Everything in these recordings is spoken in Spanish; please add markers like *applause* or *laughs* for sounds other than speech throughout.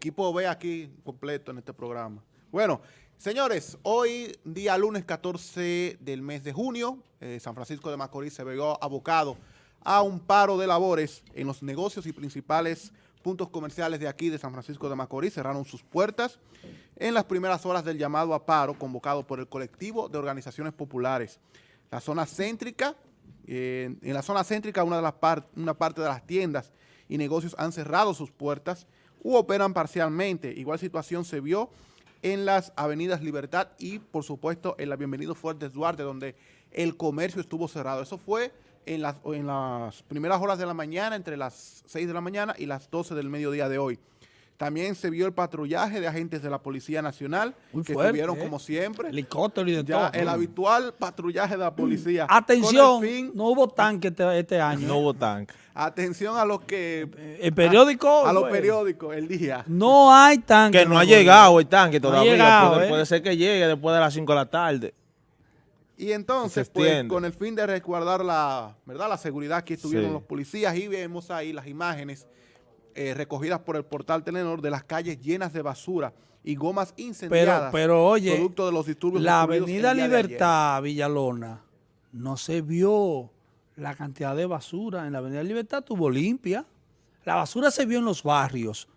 equipo ve aquí completo en este programa. Bueno, señores, hoy día lunes 14 del mes de junio, eh, San Francisco de Macorís se vio abocado a un paro de labores en los negocios y principales puntos comerciales de aquí de San Francisco de Macorís cerraron sus puertas en las primeras horas del llamado a paro convocado por el colectivo de organizaciones populares. La zona céntrica, eh, en la zona céntrica una, de las una parte de las tiendas y negocios han cerrado sus puertas u operan parcialmente. Igual situación se vio en las avenidas Libertad y, por supuesto, en la Bienvenido Fuertes Duarte, donde el comercio estuvo cerrado. Eso fue en las, en las primeras horas de la mañana, entre las 6 de la mañana y las 12 del mediodía de hoy. También se vio el patrullaje de agentes de la Policía Nacional, que estuvieron ¿eh? como siempre. Helicóptero y de todo. El habitual patrullaje de la policía. *clears throat* Atención, no hubo tanque este, este, año. No hubo tanque. Atención a los que... El periódico... A, los periódicos, el día. No hay tanque. Que no, ha llegado el tanque todavía. puede, ¿eh? puede, ser que llegue después de las 5 de la tarde. Y entonces, pues, con el fin de resguardar la, ¿verdad? la seguridad, que estuvieron los policías y vemos ahí las imágenes eh, recogidas por el portal Telenor de las calles llenas de basura y gomas incendiadas. Pero, oye, producto de los disturbios la avenida Libertad, Villalona, no se vio la cantidad de basura. En la avenida Libertad tuvo limpia. La basura se vio en los barrios.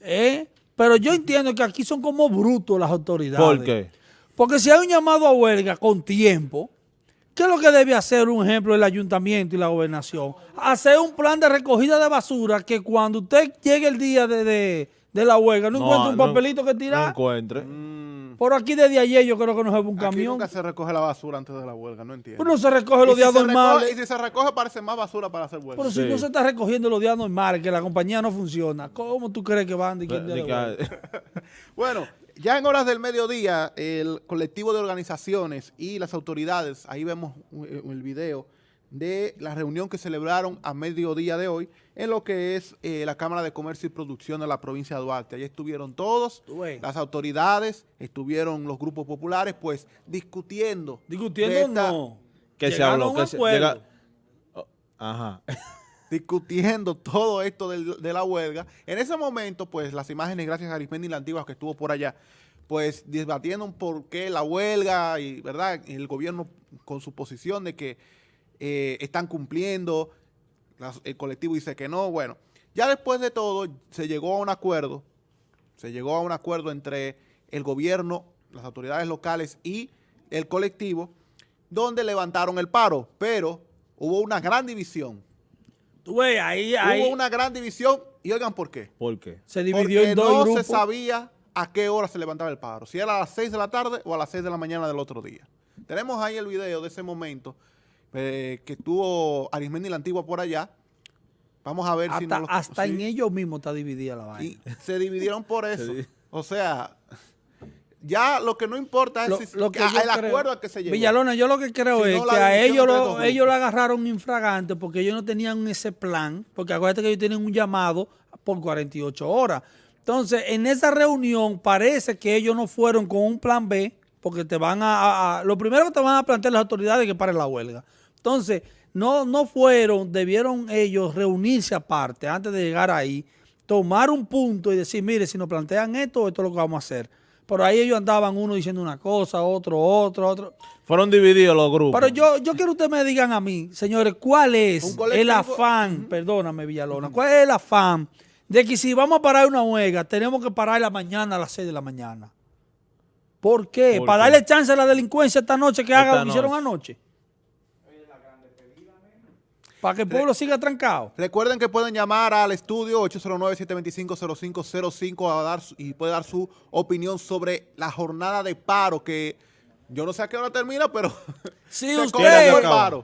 ¿Eh? Pero yo entiendo que aquí son como brutos las autoridades. ¿Por qué? Porque si hay un llamado a huelga con tiempo, ¿Qué es lo que debe hacer, un ejemplo, el ayuntamiento y la gobernación? Hacer un plan de recogida de basura que cuando usted llegue el día de, la huelga no, encuentre un papelito que tirar. No encuentre. Mm. Por aquí desde ayer yo creo que no se ve un aquí camión. nunca se recoge la basura antes de la huelga, no entiendo. Pero no se recoge los días normales. y si se recoge parece más basura para hacer huelga. Pero si no se está recogiendo los días normales, que la compañía no funciona, ¿cómo tú crees que van de quién *laughs* Bueno, ya en horas del mediodía, el colectivo de organizaciones y las autoridades, ahí vemos eh, el video de la reunión que celebraron a mediodía de hoy en lo que es eh, la Cámara de Comercio y Producción de la provincia de Duarte. Allí estuvieron todos, las autoridades, estuvieron los grupos populares, pues discutiendo. Discutiendo no. Que se habló, que se, oh, ajá. Discutiendo todo esto de, la huelga. En ese momento, pues, las imágenes, gracias a Arismendi la Antigua que estuvo por allá, pues, debatiendo por qué la huelga y, ¿verdad?, el gobierno con su posición de que eh, están cumpliendo, el colectivo dice que no, bueno. Ya después de todo, se llegó a un acuerdo, se llegó a un acuerdo entre el gobierno, las autoridades locales y el colectivo, donde levantaron el paro, pero hubo una gran división Hubo una gran división y oigan por qué. ¿Por qué? Se dividió en dos no se sabía a qué hora se levantaba el paro, si era a las 6 de la tarde o a las 6 de la mañana del otro día. Tenemos ahí el video de ese momento eh, que estuvo Arismendi la Antigua por allá. Vamos a ver si no Hasta en ellos mismos está dividida la vaina. Y se dividieron por eso. O sea, ya lo que no importa es lo, que el acuerdo al que se llegó. Villalona, yo lo que creo es que a ellos lo, ellos lo agarraron infragante porque ellos no tenían ese plan, porque acuérdate que ellos tienen un llamado por 48 horas. Entonces, en esa reunión parece que ellos no fueron con un plan B, porque te van a, lo primero que te van a plantear las autoridades es que paren la huelga. Entonces, no, no fueron, debieron ellos reunirse aparte antes de llegar ahí, tomar un punto y decir, mire, si nos plantean esto, esto es lo que vamos a hacer. Por ahí ellos andaban uno diciendo una cosa, otro, otro, otro. Fueron divididos los grupos. Pero yo, yo quiero que ustedes me digan a mí, señores, ¿cuál es el afán, perdóname Villalona, cuál es el afán de que si vamos a parar una huelga, tenemos que parar la mañana a las 6 de la mañana? ¿Por qué? ¿Para darle chance a la delincuencia esta noche que haga lo que hicieron anoche? Para que el pueblo siga trancado. Recuerden que pueden llamar al estudio 809-725-0505 a dar y puede dar su opinión sobre la jornada de paro que yo no sé a qué hora termina, pero *laughs* si usted,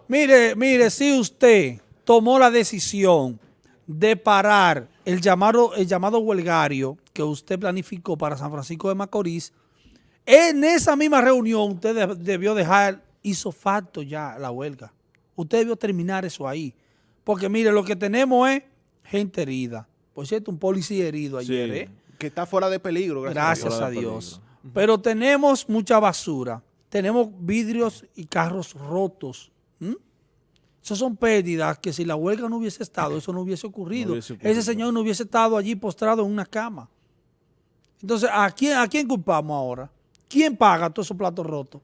mire, mire, si usted tomó la decisión de parar el llamado, el llamado huelgario que usted planificó para San Francisco de Macorís, en esa misma reunión usted debió dejar, hizo facto ya la huelga. Usted debió terminar eso ahí. Porque mire, lo que tenemos es gente herida. Por cierto, un policía herido ayer, ¿eh? Que está fuera de peligro. Gracias, a Dios. Pero tenemos mucha basura. Tenemos vidrios y carros rotos. Eso son pérdidas que si la huelga no hubiese estado, eso no hubiese ocurrido. Ese señor no hubiese estado allí postrado en una cama. Entonces, ¿a quién, ¿a quién culpamos ahora? ¿Quién paga todos esos platos rotos?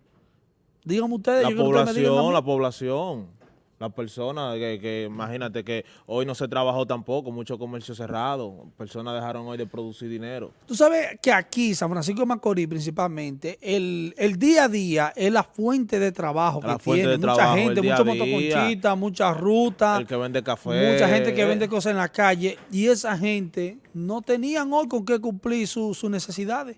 Díganme ustedes. La población, la población las personas, que, imagínate que hoy no se trabajó tampoco, mucho comercio cerrado, personas dejaron hoy de producir dinero. Tú sabes que aquí, San Francisco de Macorís principalmente, el, día a día es la fuente de trabajo que tiene. mucha gente, muchos motoconchistas, muchas rutas. El que vende café. Mucha gente que vende cosas en la calle y esa gente no tenían hoy con qué cumplir sus necesidades.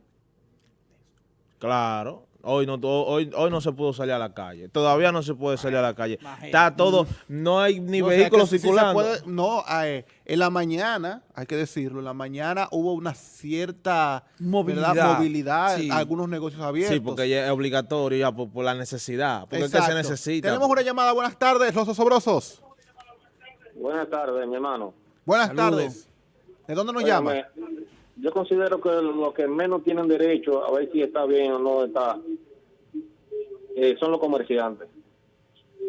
Claro. Hoy no, hoy, hoy no se pudo salir a la calle. Todavía no se puede salir a la calle. Está todo, no hay ni vehículos circulando. no, eh, en la mañana, hay que decirlo, en la mañana hubo una cierta movilidad, movilidad algunos negocios abiertos. Sí, porque ya es obligatorio ya por, la necesidad, porque es que se necesita. Tenemos una llamada. Buenas tardes, los osobrosos. Buenas tardes, mi hermano. Buenas tardes. ¿De dónde nos llama? Yo considero que los que menos tienen derecho a ver si está bien o no está eh, son los comerciantes.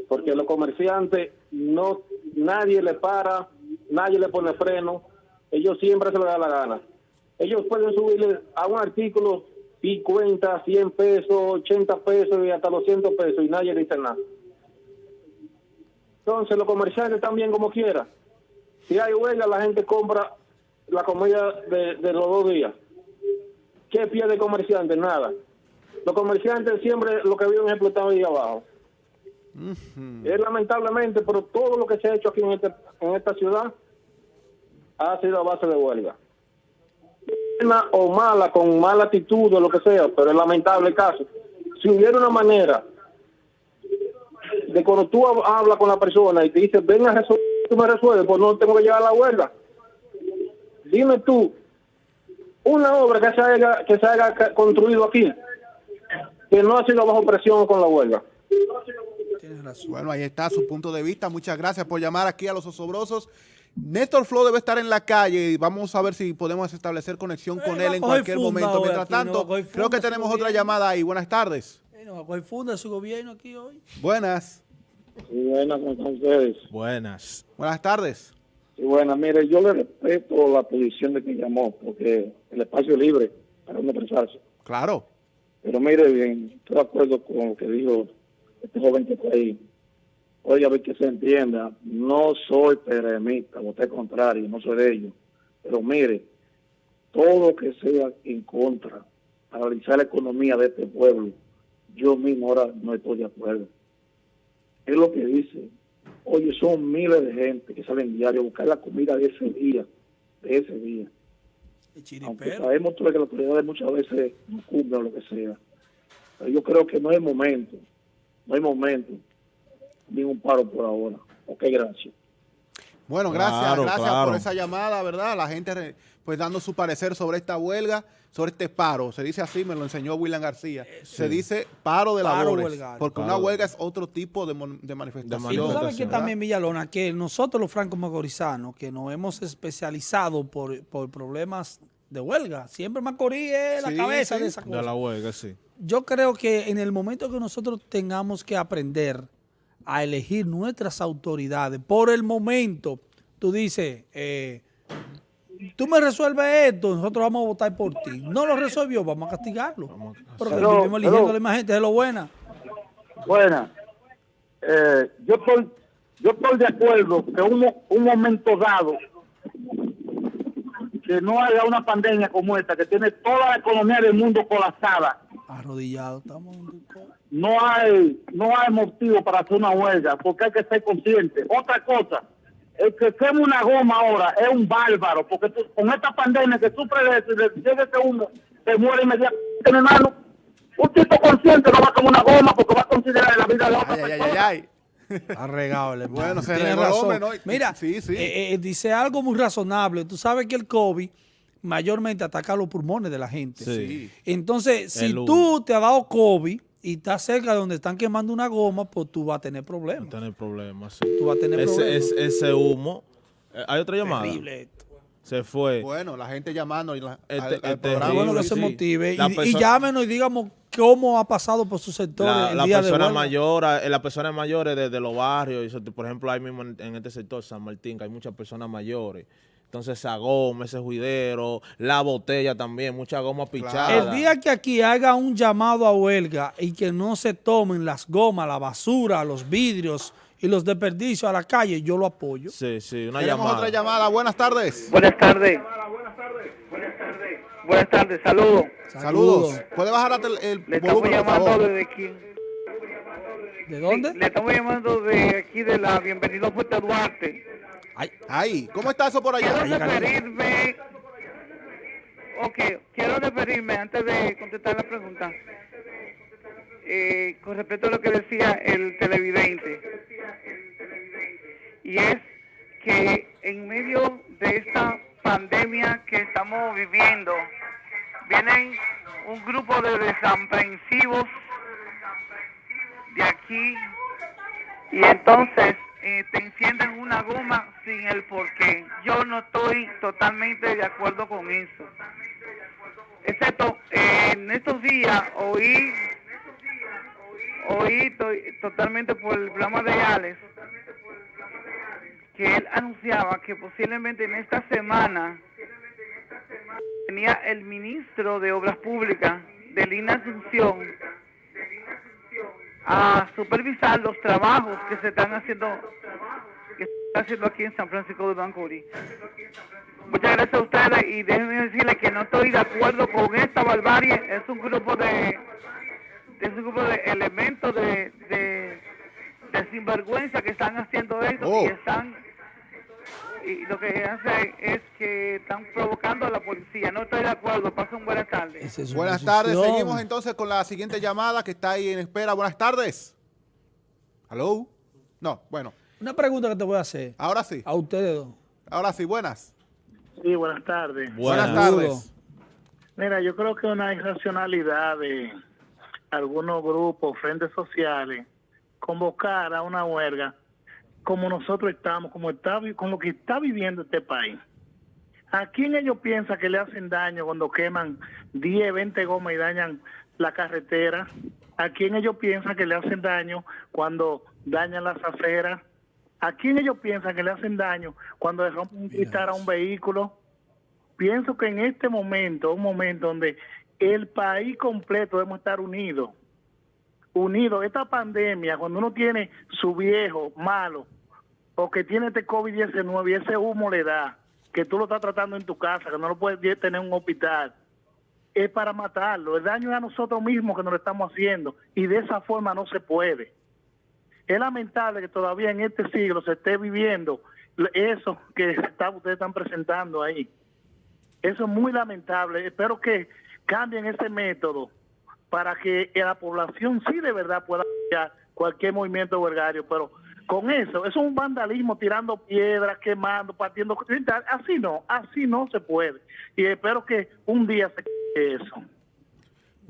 Porque los comerciantes no nadie le para nadie le pone freno ellos siempre se les da la gana. Ellos pueden subirle a un artículo 50, 100 pesos, 80 pesos y hasta 200 pesos y nadie dice nada. Entonces los comerciantes también como quiera. Si hay huelga la gente compra la comida de, los dos días. ¿Qué pierde el comerciante? Nada. Los comerciantes siempre lo que viven es explotado ahí abajo. Es lamentablemente, pero todo lo que se ha hecho aquí en, este, en esta ciudad ha sido a base de huelga. Buena o mala, con mala actitud o lo que sea, pero es lamentable el caso. Si hubiera una manera de cuando tú hablas con la persona y te dice, ven a resolver, tú me resuelves, pues no tengo que llevar la huelga dime tú, una obra que se haya, que se haya construido aquí, que no ha sido bajo presión con la huelga. Bueno, ahí está su punto de vista. Muchas gracias por llamar aquí a los osobrosos. Néstor Flo debe estar en la calle y vamos a ver si podemos establecer conexión con él en cualquier momento. Mientras tanto, creo que tenemos otra llamada ahí. Buenas tardes. funda su gobierno aquí hoy. Buenas. buenas, ¿cómo ustedes? Buenas. Buenas tardes. Y bueno, mire, yo le respeto la posición de quien llamó, porque el espacio es libre para uno expresarse. Claro. Pero mire bien, estoy de acuerdo con lo que dijo este joven que está ahí. Oiga, a ver que se entienda, no soy peremista, usted contrario, no soy de ellos. Pero mire, todo lo que sea en contra, paralizar la economía de este pueblo, yo mismo ahora no estoy de acuerdo. Es lo que dice Oye, son miles de gente que salen diario a buscar la comida de ese día, de ese día. Aunque sabemos que las autoridades muchas veces no cumplen lo que sea. Pero yo creo que no hay momento, no hay momento, ni un paro por ahora. Ok, gracias. Bueno, gracias, gracias por esa llamada, ¿verdad? La gente pues dando su parecer sobre esta huelga, sobre este paro. Se dice así, me lo enseñó William García. Eh, Se dice paro de labores, porque una huelga es otro tipo de, manifestación. Y tú sabes que también, Villalona, que nosotros los francos magorizanos, que nos hemos especializado por, problemas de huelga, siempre Macorís es la cabeza de esa cosa. De la huelga, sí. Yo creo que en el momento que nosotros tengamos que aprender a elegir nuestras autoridades, por el momento, tú dices... Eh, tú me resuelves esto, nosotros vamos a votar por ti. No lo resolvió, vamos a castigarlo. Porque vivimos eligiendo a la misma gente, de lo buena. Buena. Eh, yo estoy yo estoy de acuerdo que un, un momento dado que no haya una pandemia como esta que tiene toda la economía del mundo colapsada arrodillado estamos no hay no hay motivo para hacer una huelga porque hay que ser consciente otra cosa el que quema una goma ahora es un bárbaro, porque con esta pandemia que sufre de eso, llega que uno se muere inmediatamente, hermano. Un tipo consciente no va a tomar una goma porque va a considerar la vida de otra ay, persona. Ay, ay, ay. Arregable. Bueno, se tiene razón. Mira, sí, sí. Eh, eh, dice algo muy razonable. Tú sabes que el COVID mayormente ataca los pulmones de la gente. Sí. Entonces, si tú te has dado COVID y está cerca de donde están quemando una goma, pues tú vas a tener problemas. Va a tener problemas, sí. Tú vas a tener ese, problemas. ese humo. Eh, ¿Hay otra llamada? Terrible esto. Se fue. Bueno, la gente llamando y la, este, al, este programa. Bueno, que se motive. Y, y, llámenos y digamos cómo ha pasado por su sector la, la persona mayor, eh, las personas mayores de, los barrios, por ejemplo, ahí mismo en, este sector, San Martín, que hay muchas personas mayores. Entonces, esa goma, ese juidero, la botella también, mucha goma pichada. El día que aquí haga un llamado a huelga y que no se tomen las gomas, la basura, los vidrios y los desperdicios a la calle, yo lo apoyo. Sí, sí, una llamada. otra llamada. Buenas tardes. Buenas tardes. Buenas tardes, saludos. Saludos. ¿Puede bajar el, el Le estamos llamando desde aquí. ¿De dónde? Le, estamos llamando de aquí de la Bienvenido a Fuerte Duarte. Ay, ay, ¿cómo está eso por allá? Quiero referirme, ok, quiero referirme antes de contestar la pregunta, eh, con respecto a lo que decía el televidente, y es que en medio de esta pandemia que estamos viviendo, vienen un grupo de desaprensivos de aquí. Y entonces eh, te encienden una goma sin el porqué. Yo no estoy totalmente de acuerdo con eso. Excepto eh, en estos días oí, oí totalmente por el programa de Alex que él anunciaba que posiblemente en esta semana tenía el ministro de Obras Públicas de Lina Asunción a supervisar los trabajos que se están haciendo que se están haciendo aquí en San Francisco de Macorís. Muchas gracias a ustedes y déjenme decirles que no estoy de acuerdo con esta barbarie. Es un grupo de es un grupo de elementos de, de, sinvergüenza que están haciendo esto y oh. están y lo que hace es que están provocando a la policía. No estoy de acuerdo. Pasen buenas tardes. buenas tardes. Seguimos entonces con la siguiente llamada que está ahí en espera. Buenas tardes. ¿Aló? No, bueno. Una pregunta que te voy a hacer. Ahora sí. A ustedes dos. Ahora sí, buenas. Sí, buenas tardes. Buenas, tardes. Mira, yo creo que una irracionalidad de algunos grupos, frentes sociales, convocar a una huelga como nosotros estamos, como está, con lo que está viviendo este país. ¿A quién ellos piensan que le hacen daño cuando queman 10, 20 gomas y dañan la carretera? ¿A quién ellos piensan que le hacen daño cuando dañan las aceras? ¿A quién ellos piensan que le hacen daño cuando le rompen un cristal a un vehículo? Pienso que en este momento, un momento donde el país completo debemos estar unidos unidos. Esta pandemia, cuando uno tiene su viejo malo o que tiene este COVID-19 y ese humo le da, que tú lo estás tratando en tu casa, que no lo puedes tener en un hospital, es para matarlo. El daño es a nosotros mismos que nos lo estamos haciendo y de esa forma no se puede. Es lamentable que todavía en este siglo se esté viviendo eso que ustedes están presentando ahí. Eso es muy lamentable. Espero que cambien ese método para que la población sí de verdad pueda apoyar cualquier movimiento huelgario, pero con eso, eso es un vandalismo, tirando piedras, quemando, partiendo, así no, así no se puede. Y espero que un día se quede eso.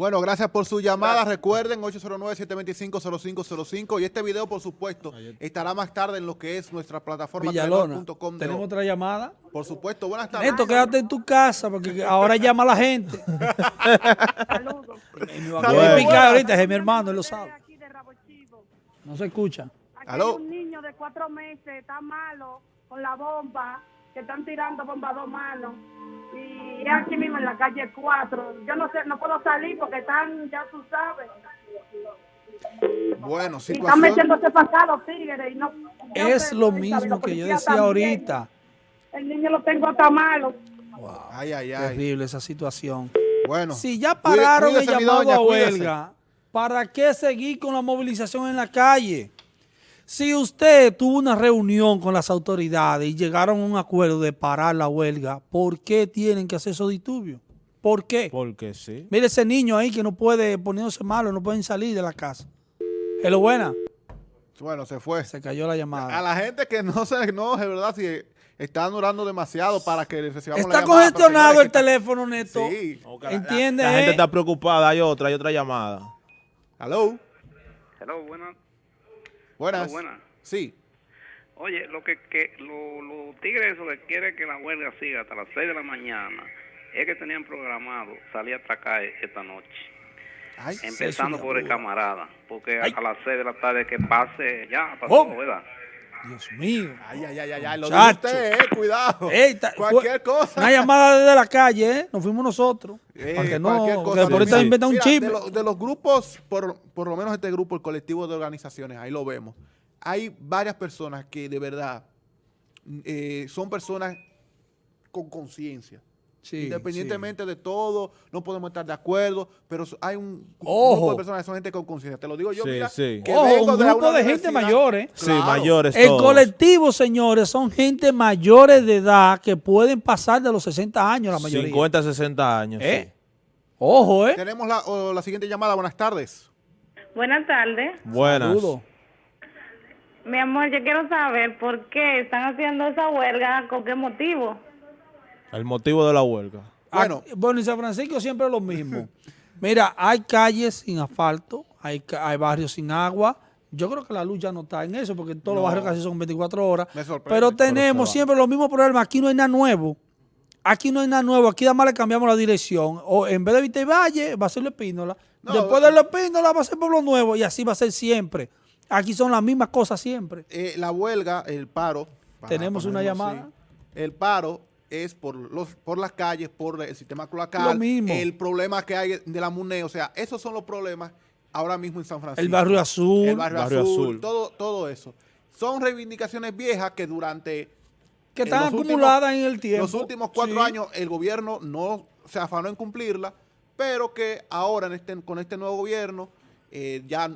Bueno, gracias por su llamada. Recuerden, 809-725-0505. Y este video, por supuesto, estará más tarde en lo que es nuestra plataforma. ¿tenemos otra llamada? Por supuesto, buenas tardes. Neto, quédate en tu casa, porque ahora llama a la gente. Saludos. Me va a picar ahorita, es mi hermano, él lo sabe. No se escucha. Aquí hay un niño de cuatro meses, está malo, con la bomba, que están tirando bomba a dos manos y es aquí mismo en la calle 4. Yo no sé, no puedo salir porque están, ya tú sabes. Bueno, situación... Y están metiéndose pasado tigres y no... Es lo mismo que yo decía ahorita. El niño lo tengo hasta malo. Wow. Ay, ay, ay. Terrible esa situación. Bueno. Si ya pararon el llamado a huelga, ¿para qué seguir con la movilización en la calle? Si usted tuvo una reunión con las autoridades y llegaron a un acuerdo de parar la huelga, ¿por qué tienen que hacer esos disturbios? ¿Por qué? Porque sí. Mire ese niño ahí que no puede poniéndose malo, no pueden salir de la casa. ¿Es lo buena? Bueno, se fue. Se cayó la llamada. A la gente que no se, no, es verdad, si están durando demasiado para que recibamos Está la llamada. Está congestionado el teléfono, Neto. Sí. ¿Entiende? La, gente está preocupada. Hay otra, hay otra llamada. Hello. Hello, buenas. Buenas. Sí. Oye, lo que, que los tigres eso que quieren que la huelga siga hasta las 6 de la mañana es que tenían programado salir a atracar esta noche. empezando por el camarada, porque a las 6 de la tarde que pase, ya pasó, ¿verdad? Dios mío. Ay, ay, ay, ay, lo dice usted, eh, cuidado. cualquier cosa. Una llamada desde la calle, ¿eh? Nos fuimos nosotros. Eh, para que no, cosa. por ahorita inventan un chip. De, los grupos, por, por lo menos este grupo, el colectivo de organizaciones, ahí lo vemos. Hay varias personas que de verdad eh, son personas con conciencia Independientemente de todo, no podemos estar de acuerdo, pero hay un grupo de personas que son gente con conciencia. Te lo digo yo, mira, que un grupo de, gente mayores. Sí, mayores El colectivo, señores, son gente mayores de edad que pueden pasar de los 60 años la mayoría. 50, 60 años, ¿Eh? Ojo, ¿eh? Tenemos la, la siguiente llamada. Buenas tardes. Buenas tardes. Buenas. Mi amor, yo quiero saber por qué están haciendo esa huelga, con qué motivo. El motivo de la huelga. Bueno, bueno, en San Francisco siempre es lo mismo. *laughs* Mira, hay calles sin asfalto, hay, hay barrios sin agua. Yo creo que la luz ya no está en eso, porque todos los barrios casi son 24 horas. Pero tenemos siempre los mismos problemas. Aquí no hay nada nuevo. Aquí no hay nada nuevo. Aquí además le cambiamos la dirección. O en vez de Vite Valle, va a ser La Espínola. Después de La Espínola va a ser Pueblo Nuevo. Y así va a ser siempre. Aquí son las mismas cosas siempre. Eh, la huelga, el paro. Tenemos una llamada. el paro es por los por las calles, por el sistema cloacal, el problema que hay de la MUNE, o sea, esos son los problemas ahora mismo en San Francisco. El barrio azul. El barrio, azul, Todo, todo eso. Son reivindicaciones viejas que durante... Que están acumuladas en el tiempo. Los últimos cuatro años el gobierno no se afanó en cumplirla, pero que ahora en este, con este nuevo gobierno, eh, ya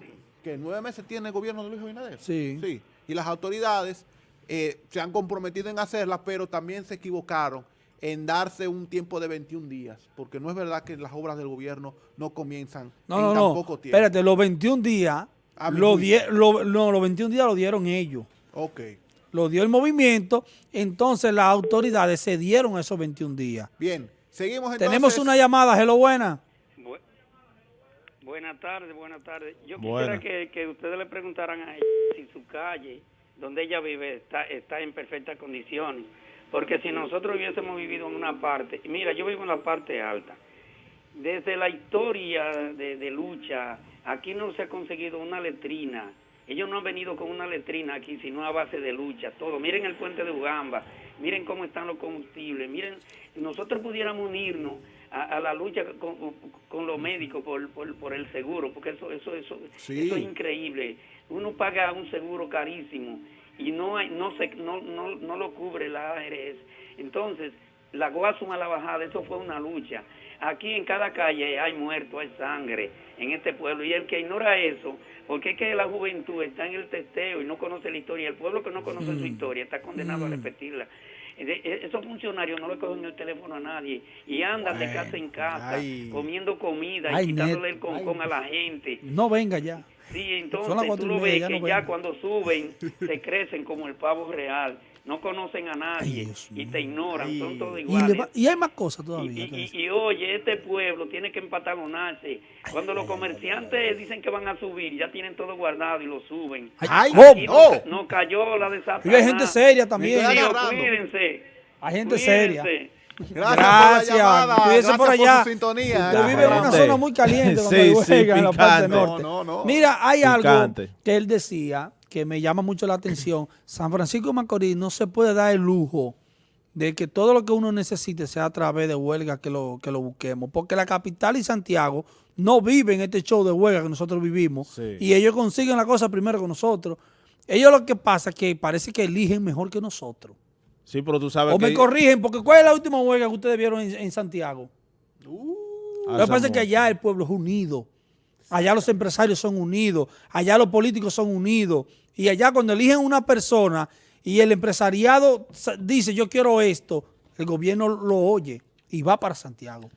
que nueve meses tiene el gobierno de Luis Abinader. Sí. Sí. Y las autoridades eh, se han comprometido en hacerlas, pero también se equivocaron en darse un tiempo de 21 días, porque no es verdad que las obras del gobierno no comienzan no, en no, tan no. poco tiempo. Espérate, los 21 días, lo no, los 21 días lo dieron ellos. Ok. Lo dio el movimiento, entonces las autoridades se dieron esos 21 días. Bien, seguimos entonces. Tenemos una llamada, hello, buena. buenas tardes, buenas tardes. Yo quisiera que, que ustedes le preguntaran a ella si su calle donde ella vive está, está en perfectas condiciones. Porque si nosotros hubiésemos vivido en una parte, mira, yo vivo en la parte alta, desde la historia de, lucha, aquí no se ha conseguido una letrina, ellos no han venido con una letrina aquí, sino a base de lucha, todo. Miren el puente de Ugamba, miren cómo están los combustibles, miren, nosotros pudiéramos unirnos a, la lucha con, los médicos por, por, el seguro, porque eso, eso, eso, eso es increíble uno paga un seguro carísimo y no hay, no, se, no, no, no lo cubre la ARS. Entonces, la Guasuma a la bajada, eso fue una lucha. Aquí en cada calle hay muertos, hay sangre en este pueblo. Y el que ignora eso, porque es que la juventud está en el testeo y no conoce la historia. El pueblo que no conoce su historia está condenado a repetirla. E, esos funcionarios no le cogen el teléfono a nadie y andan de casa en casa comiendo comida y quitándole el concón a la gente. No venga ya. Sí, entonces tú lo ves que ya cuando suben *laughs* se crecen como el pavo real. No conocen a nadie y te ignoran, son todos iguales. Y, hay más cosas todavía. Y, oye, este pueblo tiene que empatalonarse. Cuando los comerciantes dicen que van a subir, ya tienen todo guardado y lo suben. Ay, oh, no, cayó la de Y hay gente seria también. cuídense. Hay gente seria. Gracias, Gracias. por la llamada. Gracias por allá. su sintonía. Usted vive en una zona muy caliente *laughs* sí, sí, en la parte norte. No, no, no. Mira, hay algo que él decía que me llama mucho la atención. San Francisco de Macorís no se puede dar el lujo de que todo lo que uno necesite sea a través de huelga que lo, que lo busquemos. Porque la capital y Santiago no viven este show de huelga que nosotros vivimos. Y ellos consiguen la cosa primero que nosotros. Ellos lo que pasa es que parece que eligen mejor que nosotros. Sí, pero tú sabes o me corrigen, porque ¿cuál es la última huelga que ustedes vieron en, Santiago? Uh, Lo que pasa es que allá el pueblo es unido. Allá los empresarios son unidos. Allá los políticos son unidos. Y allá cuando eligen una persona y el empresariado dice yo quiero esto, el gobierno lo oye y va para Santiago.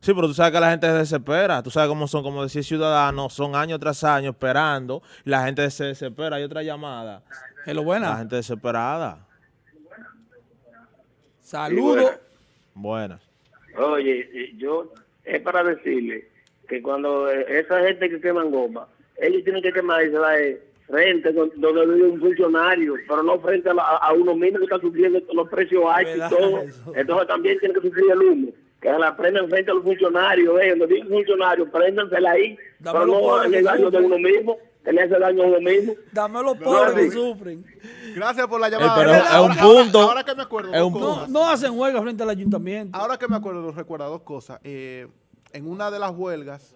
Sí, pero tú sabes que la gente se desespera. Tú sabes cómo son, como decir ciudadanos, son año tras año esperando y la gente se desespera. Hay otra llamada. Es lo buena. La gente desesperada. Saludos. Buenas. Oye, yo es para decirle que cuando esa gente que queman goma, ellos tienen que quemar frente donde vive un funcionario, pero no frente a, uno mismo que está sufriendo los precios altos y todo. Entonces también tiene que sufrir el humo. que la prendan frente a los funcionarios, eh, los funcionarios, préndansela ahí, pero no hagan el daño de uno mismo, tener ese daño a uno mismo. Dame los pobres que sufren. Gracias por la llamada. pero es un punto. Ahora, que me acuerdo, es un no, no, hacen huelga frente al ayuntamiento. Ahora que me acuerdo, recuerda dos cosas. Eh, en una de las huelgas